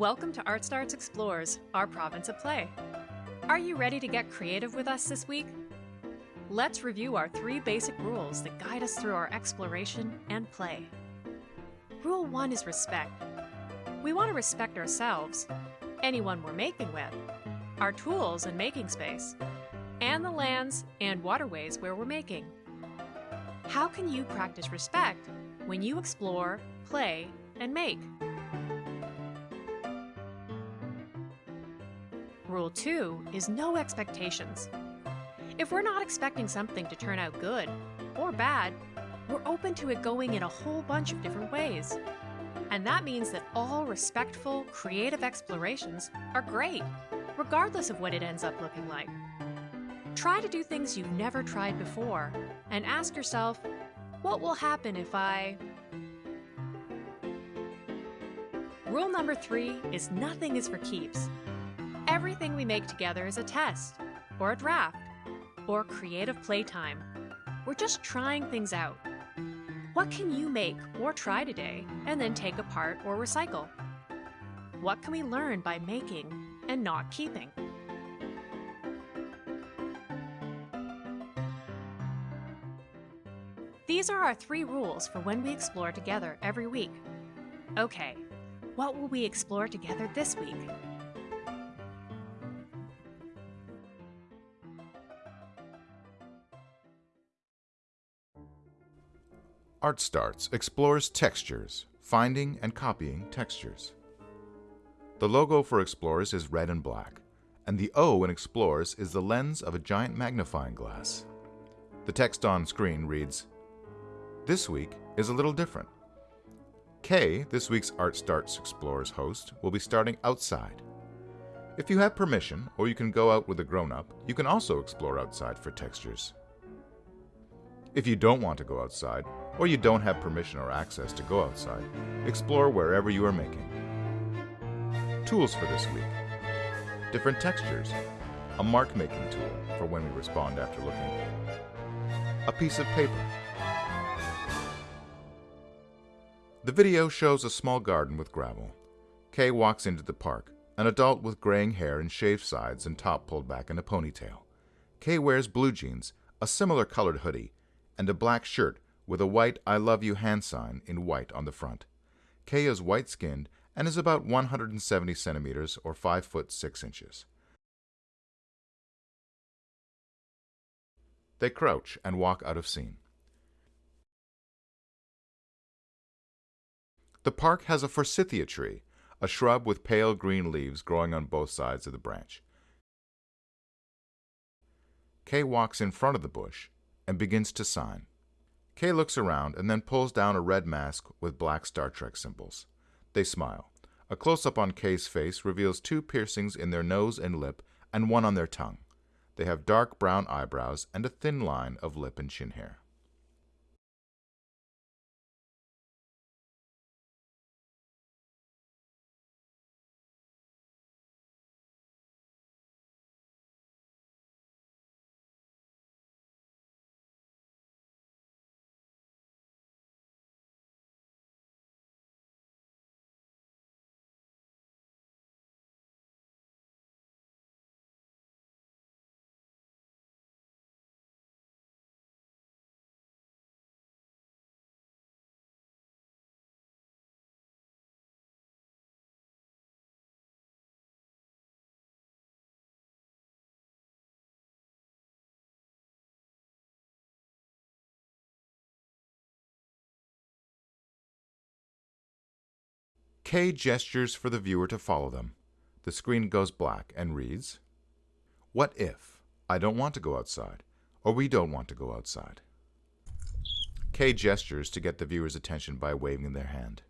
Welcome to Art Starts Explores, our province of play. Are you ready to get creative with us this week? Let's review our three basic rules that guide us through our exploration and play. Rule 1 is respect. We want to respect ourselves, anyone we're making with, our tools and making space, and the lands and waterways where we're making. How can you practice respect when you explore, play, and make? Rule 2 is no expectations. If we're not expecting something to turn out good or bad, we're open to it going in a whole bunch of different ways. And that means that all respectful, creative explorations are great, regardless of what it ends up looking like. Try to do things you've never tried before and ask yourself, what will happen if I... Rule number three is nothing is for keeps. Everything we make together is a test, or a draft, or creative playtime. We're just trying things out. What can you make or try today and then take apart or recycle? What can we learn by making and not keeping? These are our three rules for when we explore together every week. Okay, what will we explore together this week? Art Starts explores textures, finding and copying textures. The logo for Explorers is red and black, and the O in Explorers is the lens of a giant magnifying glass. The text on screen reads, This week is a little different. Kay, this week's Art Starts Explorers host, will be starting outside. If you have permission, or you can go out with a grown-up, you can also explore outside for textures. If you don't want to go outside, or you don't have permission or access to go outside, explore wherever you are making. Tools for this week. Different textures. A mark making tool for when we respond after looking. A piece of paper. The video shows a small garden with gravel. Kay walks into the park, an adult with graying hair and shaved sides and top pulled back in a ponytail. Kay wears blue jeans, a similar colored hoodie, and a black shirt with a white I love you hand sign in white on the front. Kay is white-skinned and is about 170 centimeters or 5 foot 6 inches. They crouch and walk out of scene. The park has a forsythia tree, a shrub with pale green leaves growing on both sides of the branch. Kay walks in front of the bush and begins to sign. Kay looks around and then pulls down a red mask with black Star Trek symbols. They smile. A close-up on Kay's face reveals two piercings in their nose and lip and one on their tongue. They have dark brown eyebrows and a thin line of lip and chin hair. Kay gestures for the viewer to follow them. The screen goes black and reads, What if I don't want to go outside, or we don't want to go outside? Kay gestures to get the viewer's attention by waving their hand.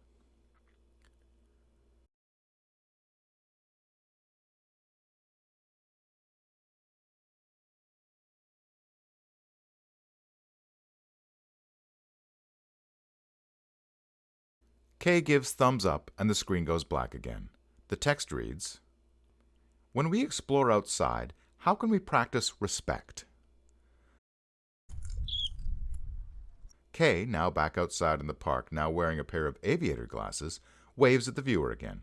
Kay gives thumbs up and the screen goes black again. The text reads, When we explore outside, how can we practice respect? Kay, now back outside in the park, now wearing a pair of aviator glasses, waves at the viewer again.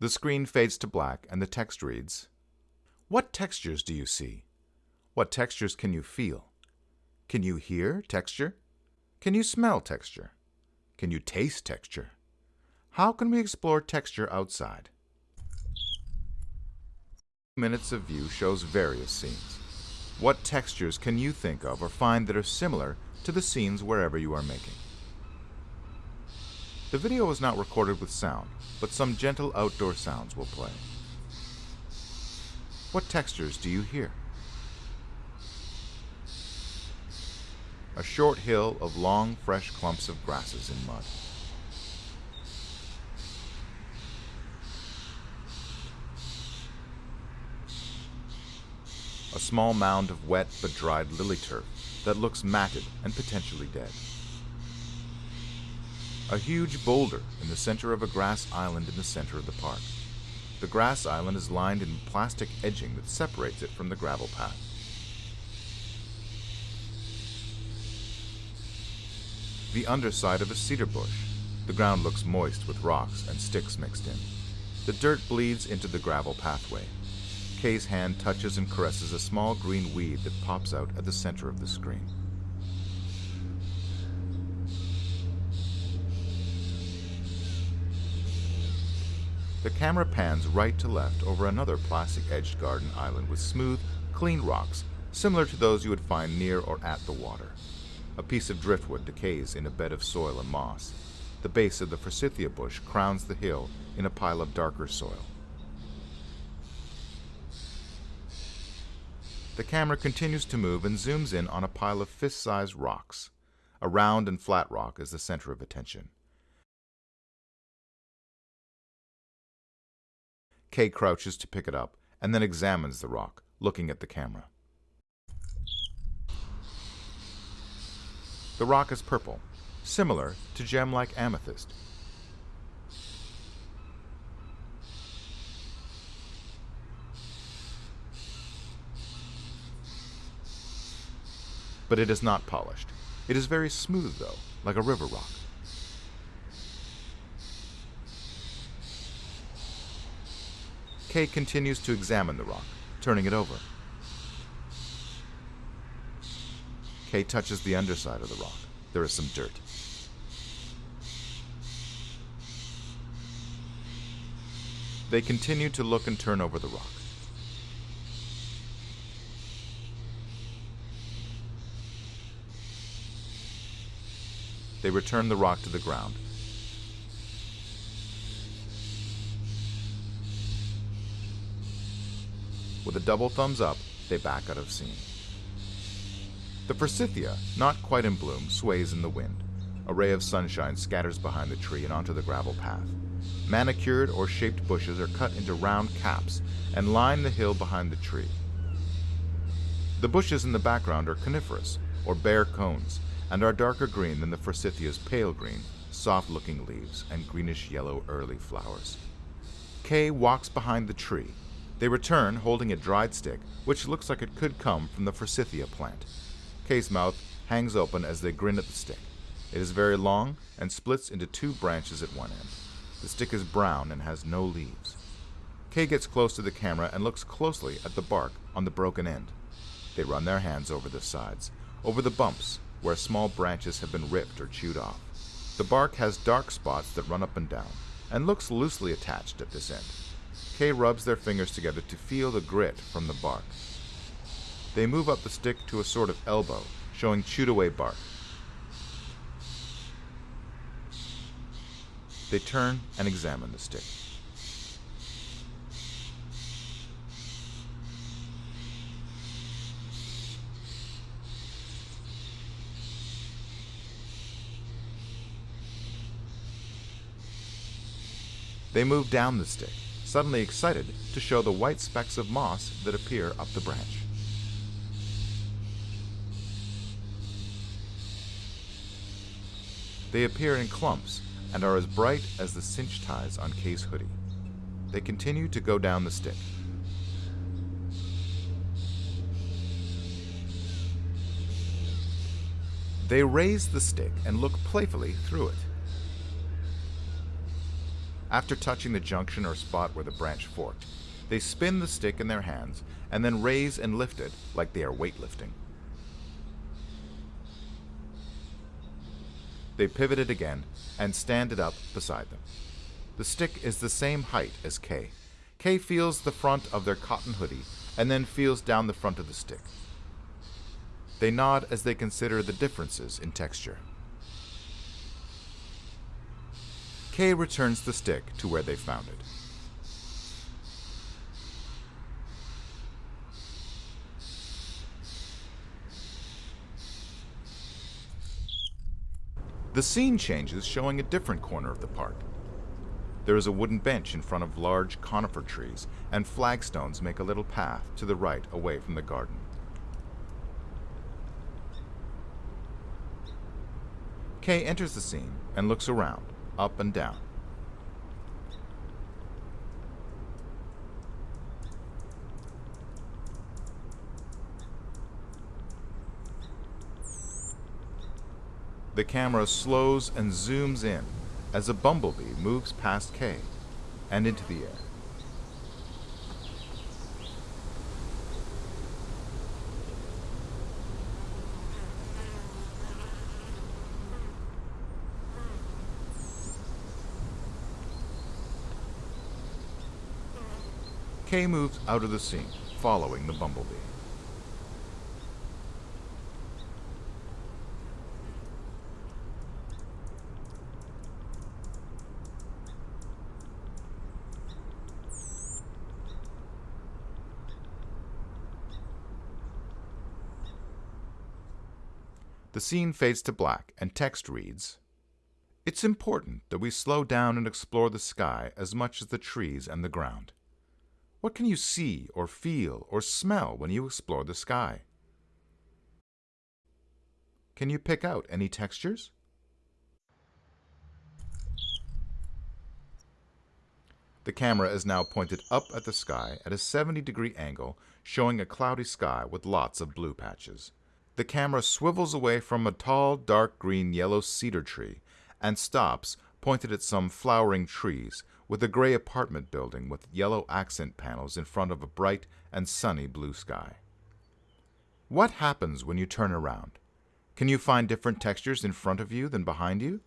The screen fades to black and the text reads, What textures do you see? What textures can you feel? Can you hear texture? Can you smell texture? Can you taste texture? How can we explore texture outside? Minutes of view shows various scenes. What textures can you think of or find that are similar to the scenes wherever you are making? The video was not recorded with sound, but some gentle outdoor sounds will play. What textures do you hear? A short hill of long, fresh clumps of grasses in mud. A small mound of wet but dried lily turf that looks matted and potentially dead. A huge boulder in the center of a grass island in the center of the park. The grass island is lined in plastic edging that separates it from the gravel path. The underside of a cedar bush. The ground looks moist with rocks and sticks mixed in. The dirt bleeds into the gravel pathway. Kay's hand touches and caresses a small green weed that pops out at the center of the screen. The camera pans right to left over another plastic-edged garden island with smooth, clean rocks, similar to those you would find near or at the water. A piece of driftwood decays in a bed of soil and moss. The base of the forsythia bush crowns the hill in a pile of darker soil. The camera continues to move and zooms in on a pile of fist-sized rocks. A round and flat rock is the center of attention. Kay crouches to pick it up and then examines the rock, looking at the camera. The rock is purple, similar to gem-like amethyst. But it is not polished. It is very smooth, though, like a river rock. Kay continues to examine the rock, turning it over. Kay touches the underside of the rock. There is some dirt. They continue to look and turn over the rock. They return the rock to the ground. With a double thumbs up, they back out of scene. The forsythia, not quite in bloom, sways in the wind. A ray of sunshine scatters behind the tree and onto the gravel path. Manicured or shaped bushes are cut into round caps and line the hill behind the tree. The bushes in the background are coniferous, or bare cones, and are darker green than the forsythia's pale green, soft-looking leaves and greenish-yellow early flowers. Kay walks behind the tree. They return holding a dried stick, which looks like it could come from the forsythia plant. Kay's mouth hangs open as they grin at the stick. It is very long and splits into two branches at one end. The stick is brown and has no leaves. Kay gets close to the camera and looks closely at the bark on the broken end. They run their hands over the sides, over the bumps where small branches have been ripped or chewed off. The bark has dark spots that run up and down, and looks loosely attached at this end. Kay rubs their fingers together to feel the grit from the bark. They move up the stick to a sort of elbow, showing chewed away bark. They turn and examine the stick. They move down the stick, suddenly excited to show the white specks of moss that appear up the branch. They appear in clumps and are as bright as the cinch ties on Kay's hoodie. They continue to go down the stick. They raise the stick and look playfully through it. After touching the junction or spot where the branch forked, they spin the stick in their hands and then raise and lift it like they are weightlifting. They pivot it again and stand it up beside them. The stick is the same height as Kay. Kay feels the front of their cotton hoodie and then feels down the front of the stick. They nod as they consider the differences in texture. Kay returns the stick to where they found it. The scene changes, showing a different corner of the park. There is a wooden bench in front of large conifer trees, and flagstones make a little path to the right away from the garden. Kay enters the scene and looks around, up and down. The camera slows and zooms in as a bumblebee moves past K and into the air. Kay moves out of the scene, following the bumblebee. The scene fades to black and text reads It's important that we slow down and explore the sky as much as the trees and the ground. What can you see or feel or smell when you explore the sky? Can you pick out any textures? The camera is now pointed up at the sky at a 70 degree angle, showing a cloudy sky with lots of blue patches. The camera swivels away from a tall, dark green yellow cedar tree and stops, pointed at some flowering trees, with a gray apartment building with yellow accent panels in front of a bright and sunny blue sky. What happens when you turn around? Can you find different textures in front of you than behind you?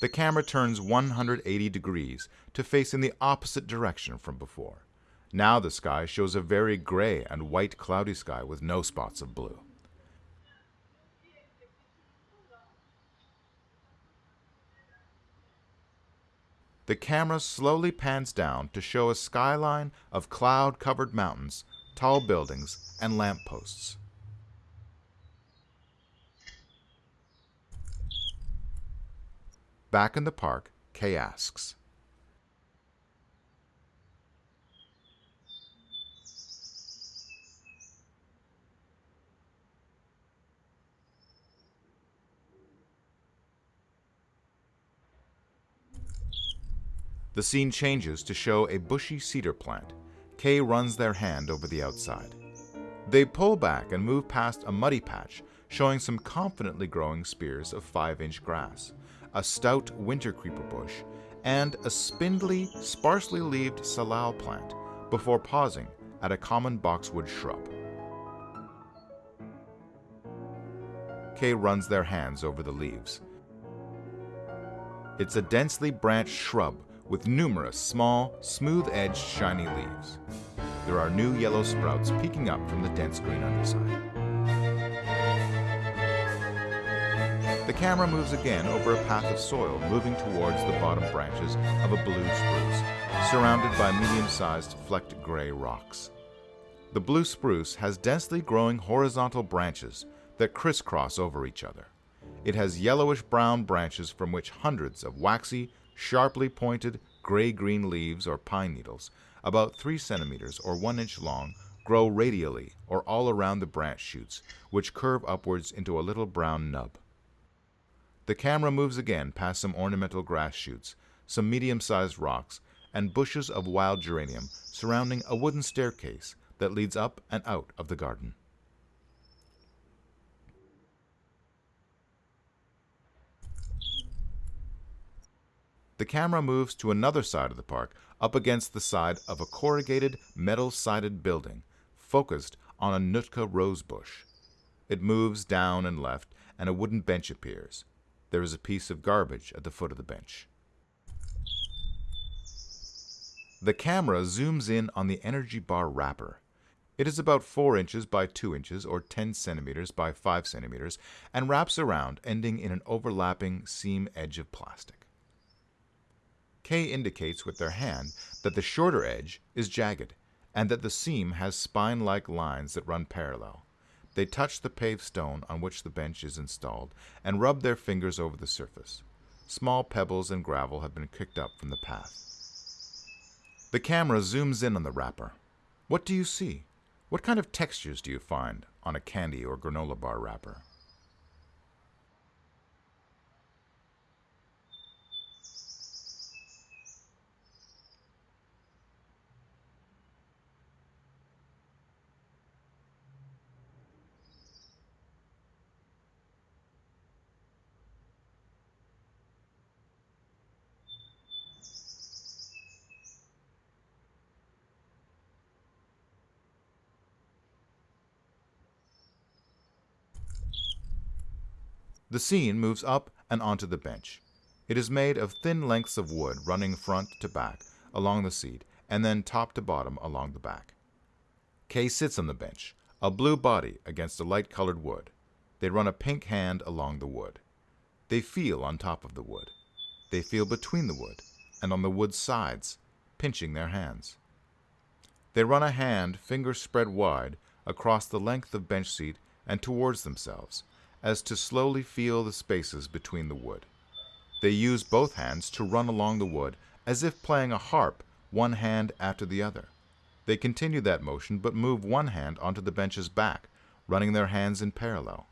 The camera turns 180 degrees to face in the opposite direction from before. Now the sky shows a very gray and white cloudy sky with no spots of blue. The camera slowly pans down to show a skyline of cloud covered mountains, tall buildings, and lampposts. Back in the park, Kay asks, The scene changes to show a bushy cedar plant. Kay runs their hand over the outside. They pull back and move past a muddy patch, showing some confidently growing spears of 5 inch grass, a stout winter creeper bush, and a spindly, sparsely leaved salal plant, before pausing at a common boxwood shrub. Kay runs their hands over the leaves. It's a densely branched shrub with numerous small, smooth-edged, shiny leaves. There are new yellow sprouts peeking up from the dense green underside. The camera moves again over a path of soil moving towards the bottom branches of a blue spruce, surrounded by medium-sized flecked gray rocks. The blue spruce has densely growing horizontal branches that crisscross over each other. It has yellowish-brown branches from which hundreds of waxy, sharply pointed gray-green leaves or pine needles, about 3 centimeters or 1 inch long, grow radially or all around the branch shoots, which curve upwards into a little brown nub. The camera moves again past some ornamental grass shoots, some medium-sized rocks, and bushes of wild geranium surrounding a wooden staircase that leads up and out of the garden. The camera moves to another side of the park, up against the side of a corrugated, metal-sided building, focused on a Nootka rosebush. It moves down and left, and a wooden bench appears. There is a piece of garbage at the foot of the bench. The camera zooms in on the energy bar wrapper. It is about 4 inches by 2 inches or 10 centimeters by 5 centimeters and wraps around, ending in an overlapping seam edge of plastic. K indicates with their hand that the shorter edge is jagged and that the seam has spine-like lines that run parallel. They touch the paved stone on which the bench is installed and rub their fingers over the surface. Small pebbles and gravel have been kicked up from the path. The camera zooms in on the wrapper. What do you see? What kind of textures do you find on a candy or granola bar wrapper? The scene moves up and onto the bench. It is made of thin lengths of wood running front to back along the seat and then top to bottom along the back. K sits on the bench, a blue body against a light colored wood. They run a pink hand along the wood. They feel on top of the wood. They feel between the wood and on the wood's sides, pinching their hands. They run a hand, fingers spread wide, across the length of bench seat and towards themselves, as to slowly feel the spaces between the wood. They use both hands to run along the wood as if playing a harp, one hand after the other. They continue that motion but move one hand onto the bench's back, running their hands in parallel.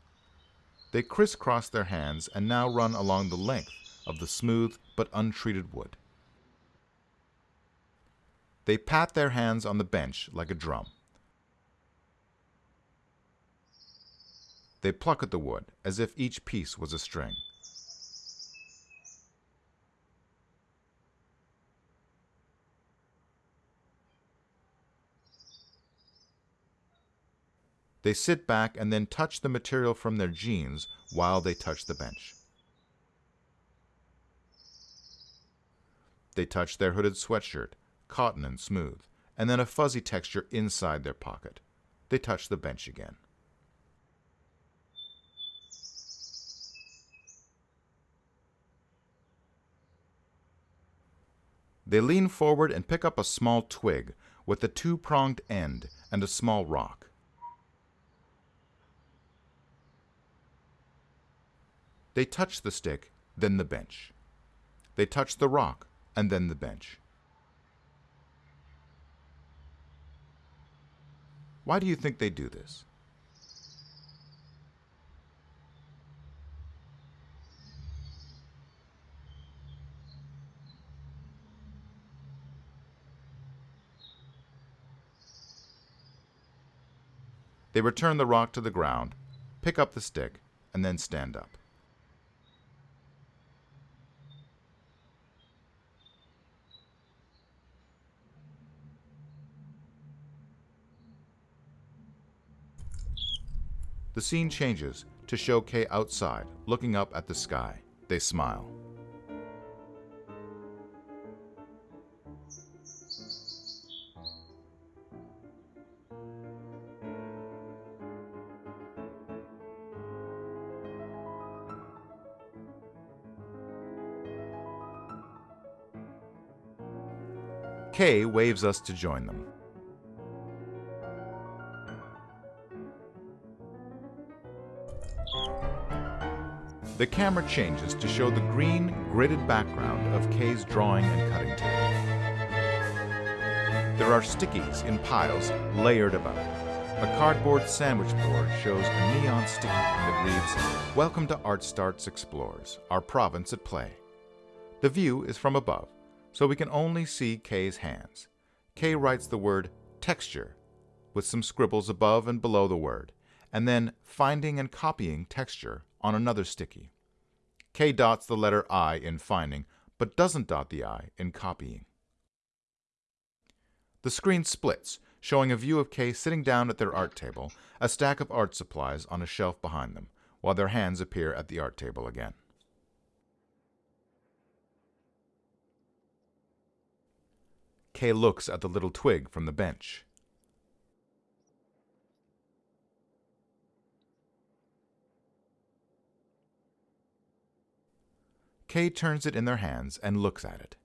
They crisscross their hands and now run along the length of the smooth but untreated wood. They pat their hands on the bench like a drum. They pluck at the wood as if each piece was a string. They sit back and then touch the material from their jeans while they touch the bench. They touch their hooded sweatshirt, cotton and smooth, and then a fuzzy texture inside their pocket. They touch the bench again. They lean forward and pick up a small twig with a two-pronged end and a small rock. They touch the stick, then the bench. They touch the rock, and then the bench. Why do you think they do this? They return the rock to the ground, pick up the stick, and then stand up. The scene changes to show K outside, looking up at the sky. They smile. K waves us to join them. The camera changes to show the green, gridded background of K's drawing and cutting table. There are stickies in piles layered about. A cardboard sandwich board shows a neon sticky that reads, Welcome to Art Starts Explores, our province at play. The view is from above, so we can only see K's hands. K writes the word texture with some scribbles above and below the word, and then finding and copying texture on another sticky. K dots the letter I in finding but doesn't dot the I in copying. The screen splits, showing a view of Kay sitting down at their art table, a stack of art supplies on a shelf behind them, while their hands appear at the art table again. Kay looks at the little twig from the bench. Kay turns it in their hands and looks at it.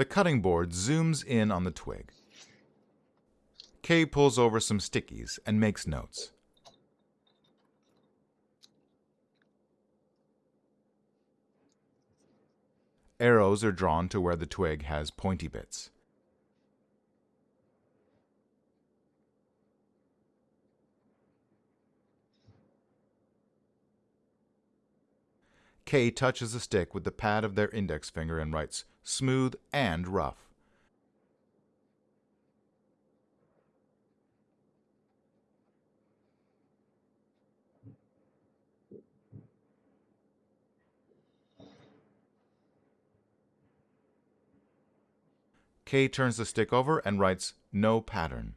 The cutting board zooms in on the twig. Kay pulls over some stickies and makes notes. Arrows are drawn to where the twig has pointy bits. Kay touches the stick with the pad of their index finger and writes smooth and rough. Kay turns the stick over and writes no pattern.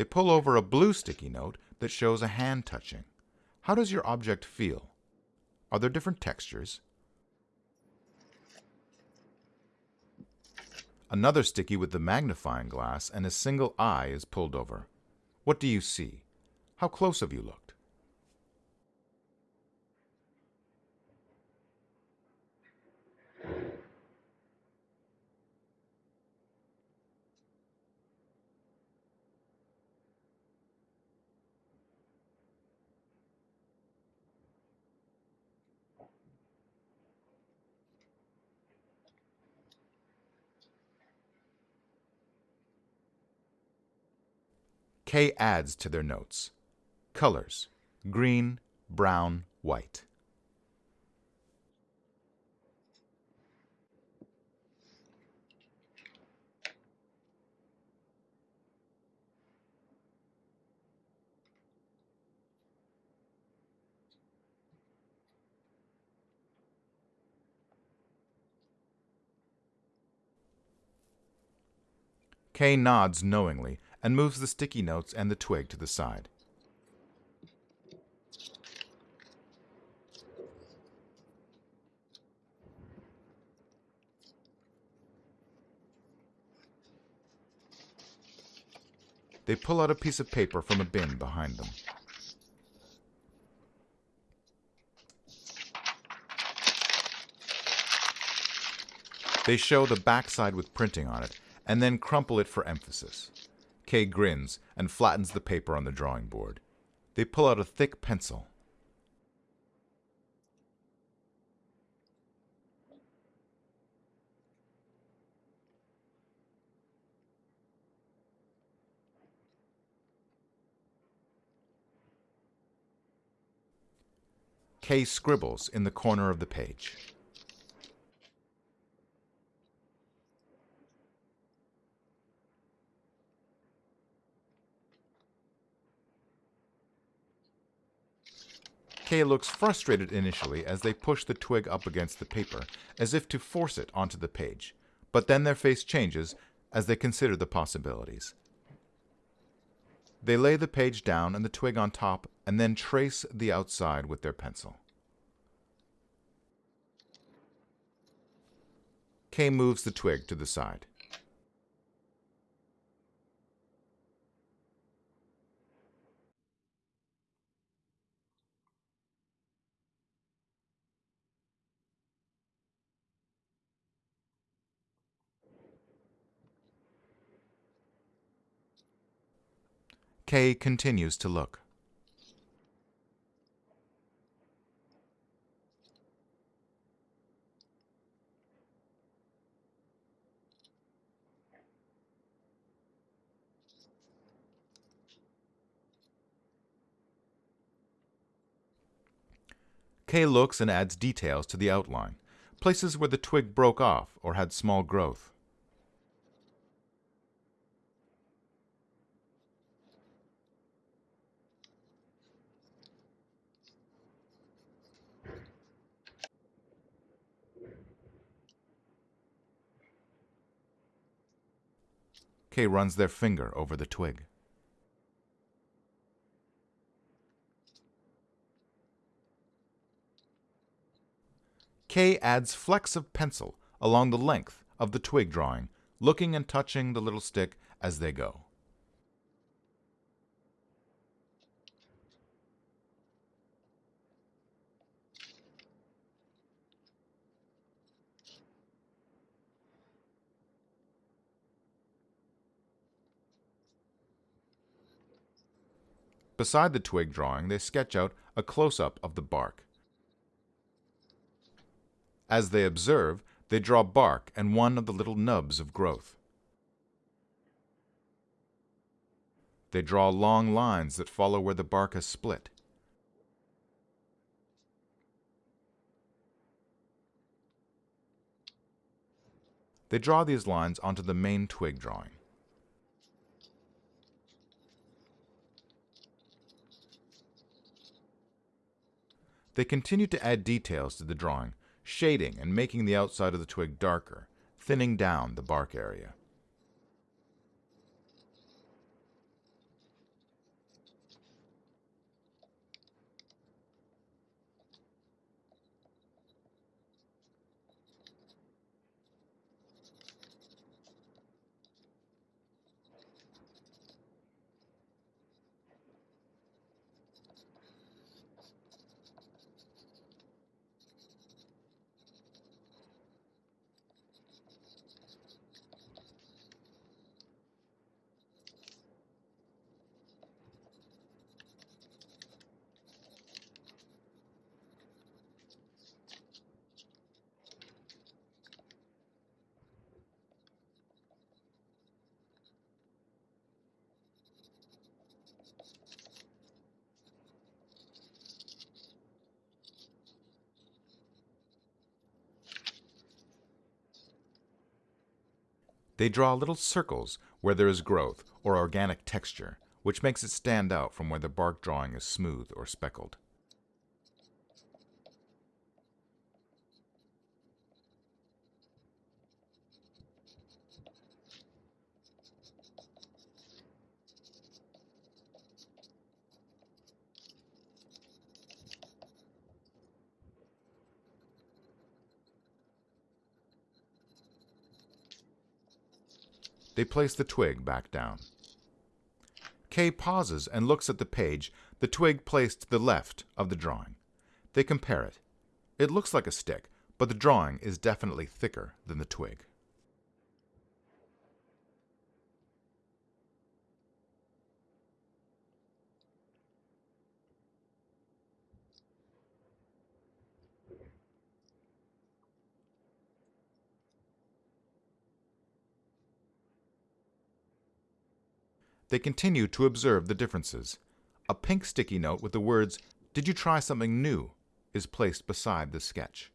They pull over a blue sticky note that shows a hand touching. How does your object feel? Are there different textures? Another sticky with the magnifying glass and a single eye is pulled over. What do you see? How close have you looked? Kay adds to their notes. Colors green, brown, white. Kay nods knowingly and moves the sticky notes and the twig to the side. They pull out a piece of paper from a bin behind them. They show the backside with printing on it, and then crumple it for emphasis. Kay grins and flattens the paper on the drawing board. They pull out a thick pencil. Kay scribbles in the corner of the page. Kay looks frustrated initially as they push the twig up against the paper, as if to force it onto the page. But then their face changes as they consider the possibilities. They lay the page down and the twig on top and then trace the outside with their pencil. Kay moves the twig to the side. Kay continues to look. Kay looks and adds details to the outline, places where the twig broke off or had small growth. Kay runs their finger over the twig. Kay adds flecks of pencil along the length of the twig drawing, looking and touching the little stick as they go. Beside the twig drawing, they sketch out a close-up of the bark. As they observe, they draw bark and one of the little nubs of growth. They draw long lines that follow where the bark has split. They draw these lines onto the main twig drawing. They continue to add details to the drawing, shading and making the outside of the twig darker, thinning down the bark area. They draw little circles where there is growth or organic texture, which makes it stand out from where the bark drawing is smooth or speckled. They place the twig back down. Kay pauses and looks at the page, the twig placed to the left of the drawing. They compare it. It looks like a stick, but the drawing is definitely thicker than the twig. They continue to observe the differences. A pink sticky note with the words, Did you try something new? is placed beside the sketch.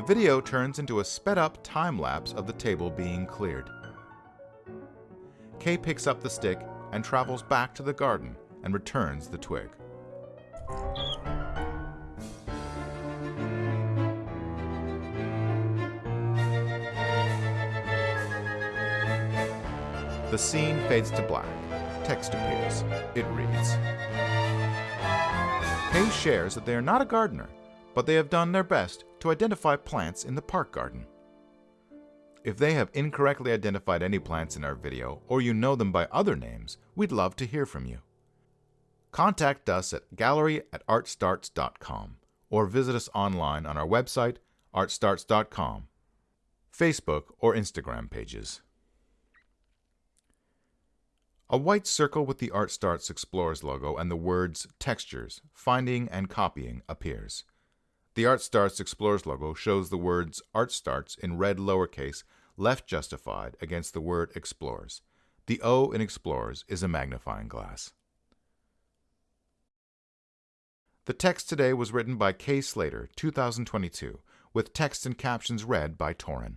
The video turns into a sped-up time-lapse of the table being cleared. Kay picks up the stick and travels back to the garden and returns the twig. The scene fades to black. Text appears. It reads, Kay shares that they are not a gardener, but they have done their best to identify plants in the park garden. If they have incorrectly identified any plants in our video or you know them by other names, we'd love to hear from you. Contact us at gallery at artstarts.com or visit us online on our website, artstarts.com, Facebook, or Instagram pages. A white circle with the ArtStarts Explorers logo and the words Textures, Finding and Copying appears. The Art Starts Explorers logo shows the words Art Starts in red lowercase left justified against the word Explorers. The O in Explorers is a magnifying glass. The text today was written by Kay Slater, 2022, with text and captions read by Torin.